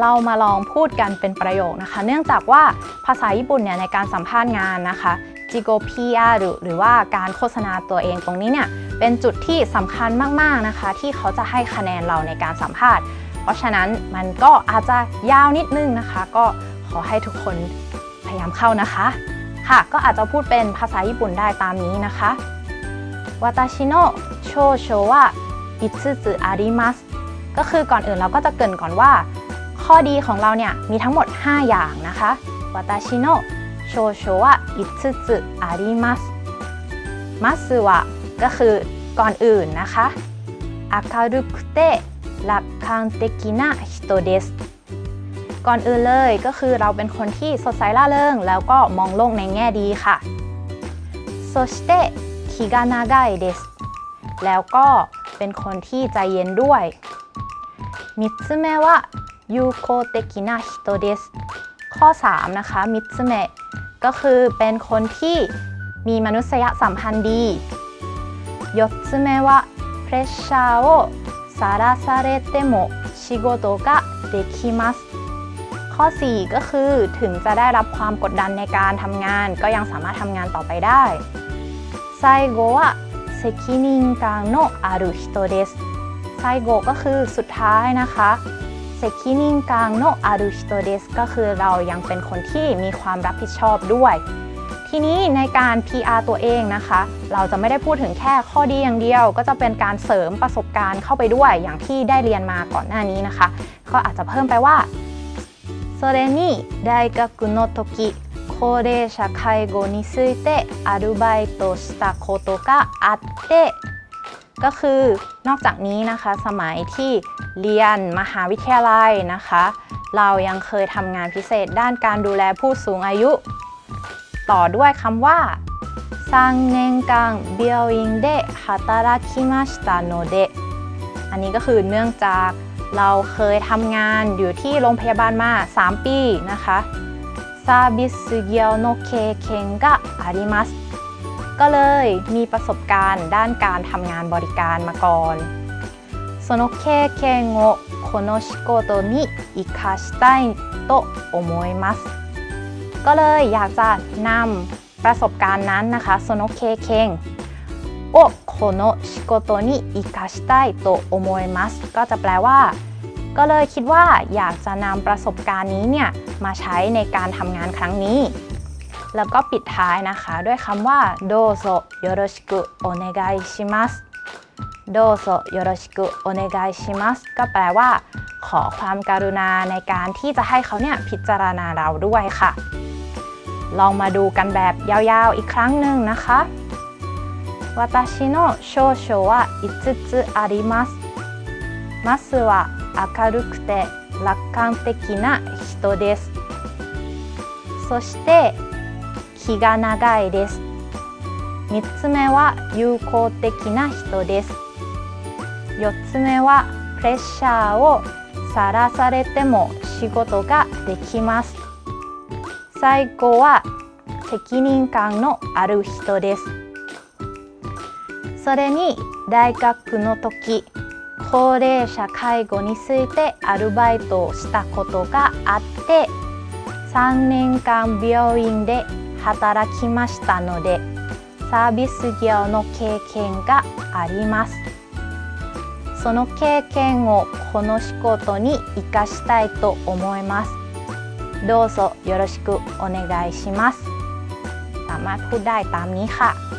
เรามาลองพูดกันเป็นประโยคนะคะ เนื่องจากว่าภาษาญี่ปุ่นเนี่ยในการสัมภาษณ์งานนะคะจิโกพีอาหรือหรือว่าการโฆษณาตัวเองตรงนี้เนี่ยเป็นจุดที่สำคัญมากๆนะคะ ที่เขาจะให้คะแนนเราในการสัมภาษณ์ เพราะฉะนั้นมันก็อาจจะยาวนิดนึงนะคะ ก็ขอให้ทุกคนพยายามเข้านะคะ ค่ะก็อาจจะพูดเป็นภาษาญี่ปุ่นได้ตามนี้นะคะวาตาชิโนโชโชวะ五つあります ก็คือก่อนอื่นเราก็จะเกริ่นก่อนว่า ข้อดีของเราเนี่ยมีทั้งหมด 5 อย่างนะคะ私の長所は五つあります まずは ก็คือก่อนอื่นนะคะ明るくて楽観的な人です ก่อนอื่นเลยก็คือเราเป็นคนที่สดใสร่าเริง แล้วก็มองโลกในแง่ดีค่ะโซชิเตะคิกานากเดสแล้วก็เป็นคนที่ใจเย็นด้วยมิตซึเมะวะ 友好的な人ですข้อ 3 นะคะมิつ目ก็คือเป็นคนที่มีมนุษยสัมพันธ์ดี4つ目はプレッシャーをさらされても仕事ができますข้อ 4 ก็คือถึงจะได้รับความกดดันในการทำงาน ก็ยังสามารถทำงานต่อไปได้最後は責任感のある人です最後ก็คือสุดท้ายนะคะ 責任感のある人ですก็คือเรายังเป็นคนที่มีความรับผิดชอบด้วย ทีนี้ในการ PR ตัวเองนะคะ เราจะไม่ได้พูดถึงแค่ข้อดีอย่างเดียว ก็จะเป็นการเสริมประสบการณ์เข้าไปด้วย อย่างที่ได้เรียนมาก่อนหน้านี้นะคะ ก็อาจจะเพิ่มไปว่าそれに大学の時高齢者介護についてアルバイトしたことがあって ก็คือนอกจากนี้นะคะ สมัยที่เรียนมหาวิทยาลัยนะคะ เรายังเคยทำงานพิเศษด้านการดูแลผู้สูงอายุ ต่อด้วยคำว่า3年間病院で働きましたのでอันนี้ก็คือเนื่องจากเราเคยทำงานอยู่ที่โรงพยาบาลมา 3 ปีนะคะซาบิสเกียวโนเคเคน กะอาริมัสก็เลยมีประสบการณ์ด้านการทำงานบริการมาก่อนその経験をこの仕事に生かしたいと思いますก็เลยอยากจะนำประสบการณ์นั้นนะคะその経験をこの仕事に生かしたいと思いますก็จะแปลว่า ก็เลยคิดว่าอยากจะนำประสบการณ์นี้เนี่ยมาใช้ในการทำงานครั้งนี้ แล้วก็ปิดท้ายนะคะด้วยคำว่าโดโซโยโรชิกุโอเนกายชิมัสโดโซโยโรชิกุโอเนกายชิมัสก็แปลว่า ขอความการุณาในการที่จะให้เขาเนี่ยพิจารณาเราด้วยค่ะ ลองมาดูกันแบบยาวๆอีกครั้งหนึ่งนะคะ私の少々は5つありますマスは明るくて楽観的な人ですそして 気が長いです。3つ目は友好的な人です。4つ目はプレッシャーをさらされても仕事ができます。最後は責任感のある人です。それに大学の時高齢者介護についてアルバイトをしたことがあって3年間病院で働きましたのでサービス業の経験がありますその経験をこの仕事に生かしたいと思いますどうぞよろしくお願いしますสามารถพูดได้ตามนี้ค่ะ